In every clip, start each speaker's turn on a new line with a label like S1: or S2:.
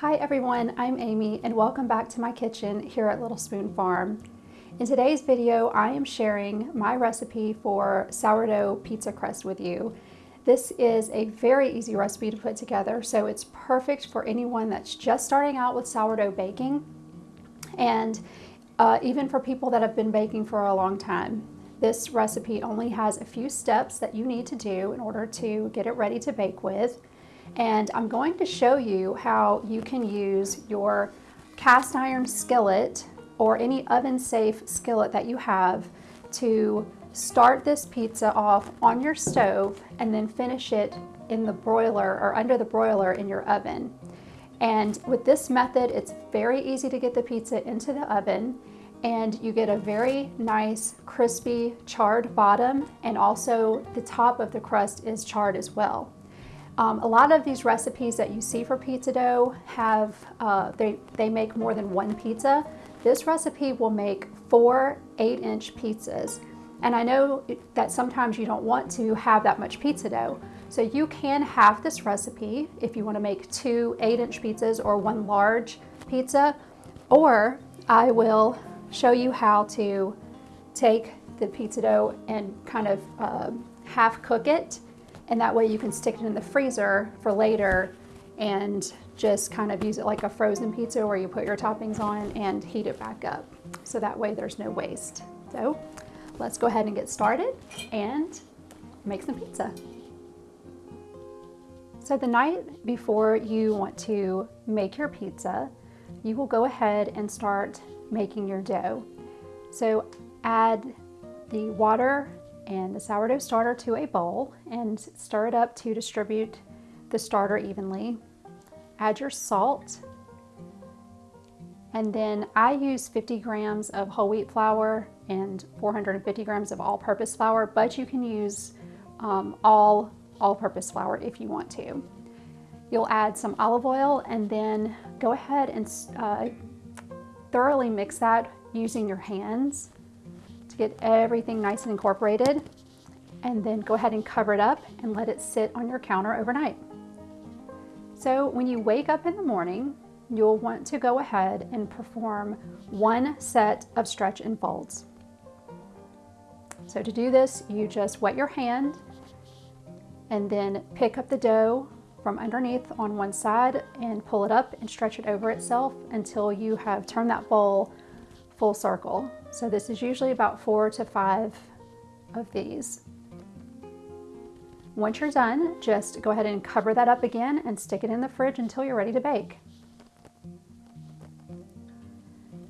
S1: Hi everyone, I'm Amy and welcome back to my kitchen here at Little Spoon Farm. In today's video, I am sharing my recipe for sourdough pizza crust with you. This is a very easy recipe to put together, so it's perfect for anyone that's just starting out with sourdough baking and uh, even for people that have been baking for a long time. This recipe only has a few steps that you need to do in order to get it ready to bake with. And I'm going to show you how you can use your cast iron skillet or any oven safe skillet that you have to Start this pizza off on your stove and then finish it in the broiler or under the broiler in your oven. And with this method, it's very easy to get the pizza into the oven and you get a very nice crispy charred bottom and also the top of the crust is charred as well. Um, a lot of these recipes that you see for pizza dough have, uh, they, they make more than one pizza. This recipe will make four eight inch pizzas. And I know that sometimes you don't want to have that much pizza dough. So you can have this recipe if you want to make two eight inch pizzas or one large pizza, or I will show you how to take the pizza dough and kind of uh, half cook it. And that way you can stick it in the freezer for later and just kind of use it like a frozen pizza where you put your toppings on and heat it back up. So that way there's no waste. So let's go ahead and get started and make some pizza. So the night before you want to make your pizza, you will go ahead and start making your dough. So add the water and the sourdough starter to a bowl and stir it up to distribute the starter evenly. Add your salt and then I use 50 grams of whole wheat flour and 450 grams of all-purpose flour, but you can use um, all all-purpose flour if you want to. You'll add some olive oil and then go ahead and uh, thoroughly mix that using your hands to get everything nice and incorporated. And then go ahead and cover it up and let it sit on your counter overnight. So when you wake up in the morning, you'll want to go ahead and perform one set of stretch and folds. So to do this, you just wet your hand and then pick up the dough from underneath on one side and pull it up and stretch it over itself until you have turned that bowl full circle. So this is usually about four to five of these. Once you're done, just go ahead and cover that up again and stick it in the fridge until you're ready to bake.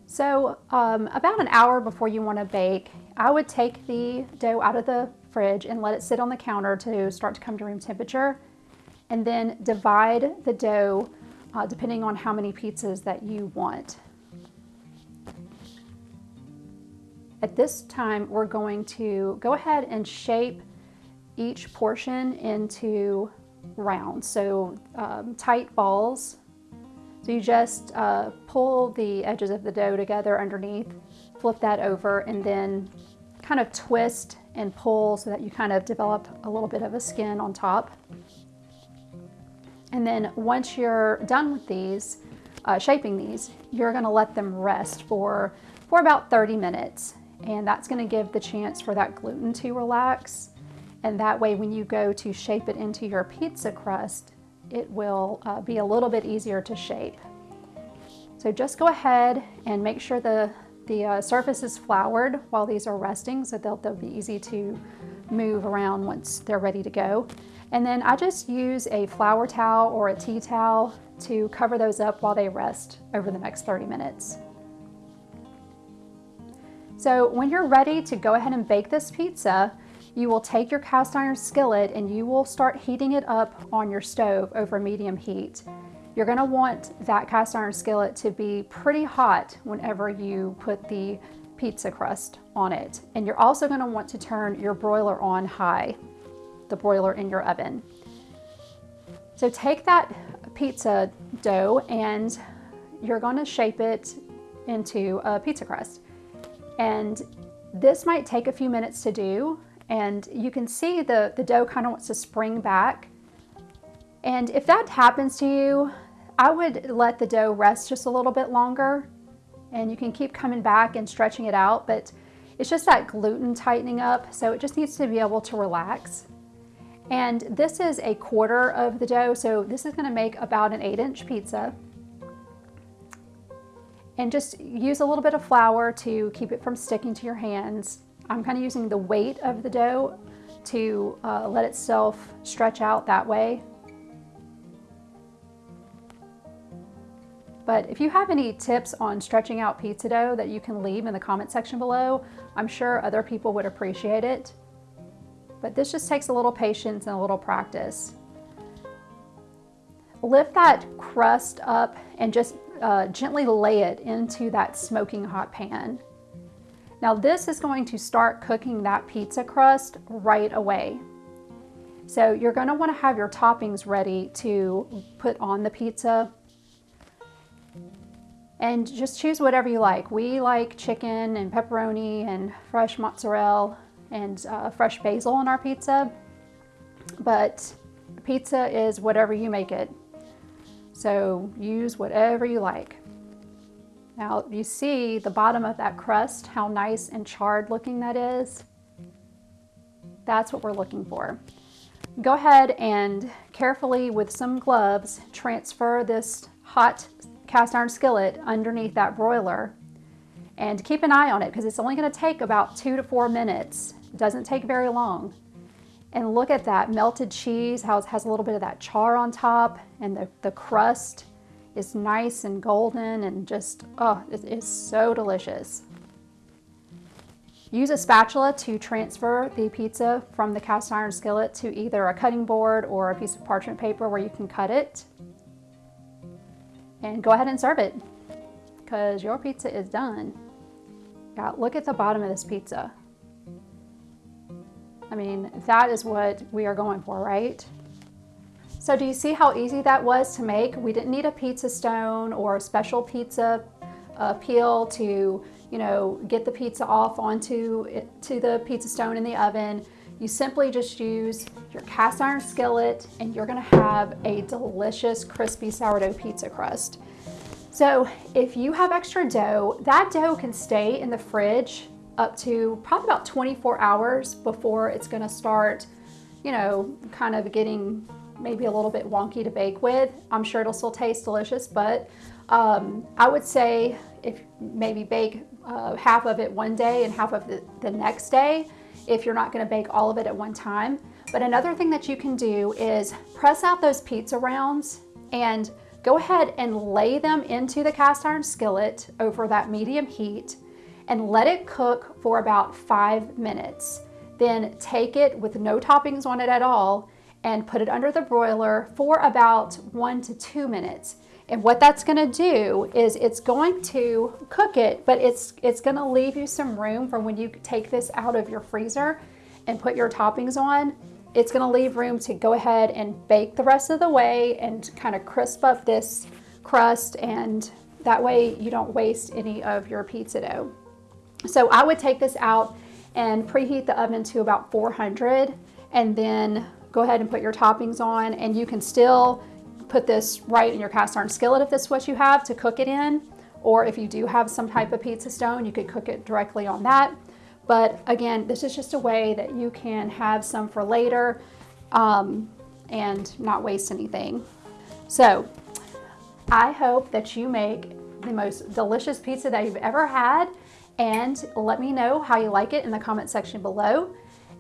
S1: So um, about an hour before you want to bake, I would take the dough out of the fridge and let it sit on the counter to start to come to room temperature. And then divide the dough uh, depending on how many pizzas that you want. At this time, we're going to go ahead and shape each portion into rounds. So um, tight balls so you just uh, pull the edges of the dough together underneath, flip that over, and then kind of twist and pull so that you kind of develop a little bit of a skin on top. And then once you're done with these, uh, shaping these, you're gonna let them rest for, for about 30 minutes. And that's gonna give the chance for that gluten to relax. And that way when you go to shape it into your pizza crust, it will uh, be a little bit easier to shape. So just go ahead and make sure the, the uh, surface is floured while these are resting so they'll, they'll be easy to move around once they're ready to go. And then I just use a flour towel or a tea towel to cover those up while they rest over the next 30 minutes. So when you're ready to go ahead and bake this pizza, you will take your cast iron skillet and you will start heating it up on your stove over medium heat. You're gonna want that cast iron skillet to be pretty hot whenever you put the pizza crust on it. And you're also gonna want to turn your broiler on high, the broiler in your oven. So take that pizza dough and you're gonna shape it into a pizza crust. And this might take a few minutes to do, and you can see the, the dough kind of wants to spring back. And if that happens to you, I would let the dough rest just a little bit longer and you can keep coming back and stretching it out, but it's just that gluten tightening up, so it just needs to be able to relax. And this is a quarter of the dough, so this is gonna make about an eight inch pizza. And just use a little bit of flour to keep it from sticking to your hands. I'm kind of using the weight of the dough to uh, let itself stretch out that way. But if you have any tips on stretching out pizza dough that you can leave in the comment section below, I'm sure other people would appreciate it. But this just takes a little patience and a little practice. Lift that crust up and just uh, gently lay it into that smoking hot pan. Now this is going to start cooking that pizza crust right away. So you're going to want to have your toppings ready to put on the pizza. And just choose whatever you like. We like chicken and pepperoni and fresh mozzarella and uh, fresh basil on our pizza. But pizza is whatever you make it. So use whatever you like. Now you see the bottom of that crust, how nice and charred looking that is. That's what we're looking for. Go ahead and carefully with some gloves transfer this hot cast iron skillet underneath that broiler and keep an eye on it because it's only going to take about two to four minutes. It doesn't take very long. And look at that melted cheese, how it has a little bit of that char on top and the, the crust is nice and golden and just, oh, it is so delicious. Use a spatula to transfer the pizza from the cast iron skillet to either a cutting board or a piece of parchment paper where you can cut it. And go ahead and serve it because your pizza is done. Yeah, look at the bottom of this pizza. I mean, that is what we are going for, right? So do you see how easy that was to make? We didn't need a pizza stone or a special pizza uh, peel to, you know, get the pizza off onto it, to the pizza stone in the oven. You simply just use your cast iron skillet and you're gonna have a delicious crispy sourdough pizza crust. So if you have extra dough, that dough can stay in the fridge up to probably about 24 hours before it's gonna start, you know, kind of getting maybe a little bit wonky to bake with. I'm sure it'll still taste delicious, but um, I would say if maybe bake uh, half of it one day and half of it the next day if you're not gonna bake all of it at one time. But another thing that you can do is press out those pizza rounds and go ahead and lay them into the cast iron skillet over that medium heat and let it cook for about five minutes. Then take it with no toppings on it at all and put it under the broiler for about one to two minutes. And what that's gonna do is it's going to cook it, but it's, it's gonna leave you some room for when you take this out of your freezer and put your toppings on. It's gonna leave room to go ahead and bake the rest of the way and kind of crisp up this crust and that way you don't waste any of your pizza dough. So I would take this out and preheat the oven to about 400 and then go ahead and put your toppings on. And you can still put this right in your cast iron skillet if that's what you have to cook it in. Or if you do have some type of pizza stone you could cook it directly on that. But again this is just a way that you can have some for later um, and not waste anything. So I hope that you make the most delicious pizza that you've ever had and let me know how you like it in the comment section below.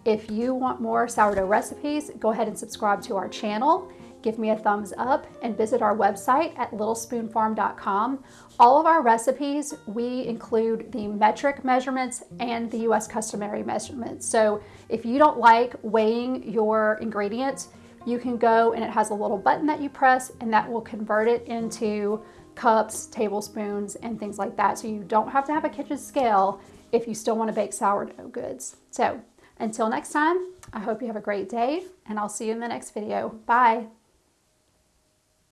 S1: If you want more sourdough recipes, go ahead and subscribe to our channel. Give me a thumbs up and visit our website at littlespoonfarm.com. All of our recipes, we include the metric measurements and the US customary measurements. So if you don't like weighing your ingredients, you can go and it has a little button that you press and that will convert it into cups, tablespoons, and things like that. So you don't have to have a kitchen scale if you still want to bake sourdough goods. So until next time, I hope you have a great day and I'll see you in the next video. Bye.